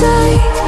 side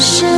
是